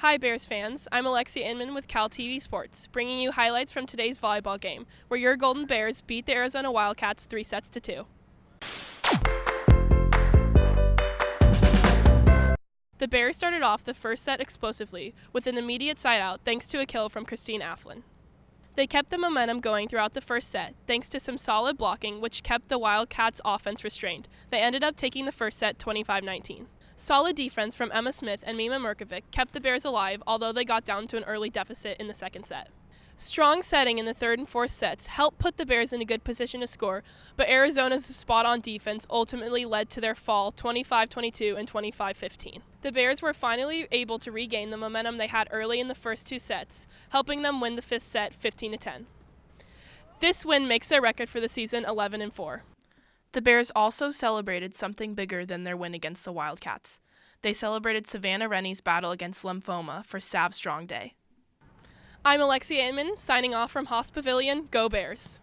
Hi, Bears fans. I'm Alexia Inman with Cal TV Sports, bringing you highlights from today's volleyball game, where your Golden Bears beat the Arizona Wildcats three sets to two. The Bears started off the first set explosively, with an immediate side out thanks to a kill from Christine Alftin. They kept the momentum going throughout the first set, thanks to some solid blocking, which kept the Wildcats' offense restrained. They ended up taking the first set 25 19. Solid defense from Emma Smith and Mima Mirkovic kept the Bears alive, although they got down to an early deficit in the second set. Strong setting in the third and fourth sets helped put the Bears in a good position to score, but Arizona's spot on defense ultimately led to their fall 25 22 and 25 15. The Bears were finally able to regain the momentum they had early in the first two sets, helping them win the fifth set 15 10. This win makes their record for the season 11 and 4. The Bears also celebrated something bigger than their win against the Wildcats. They celebrated Savannah Rennie's battle against lymphoma for Sav Strong Day. I'm Alexia Inman, signing off from Haas Pavilion. Go Bears!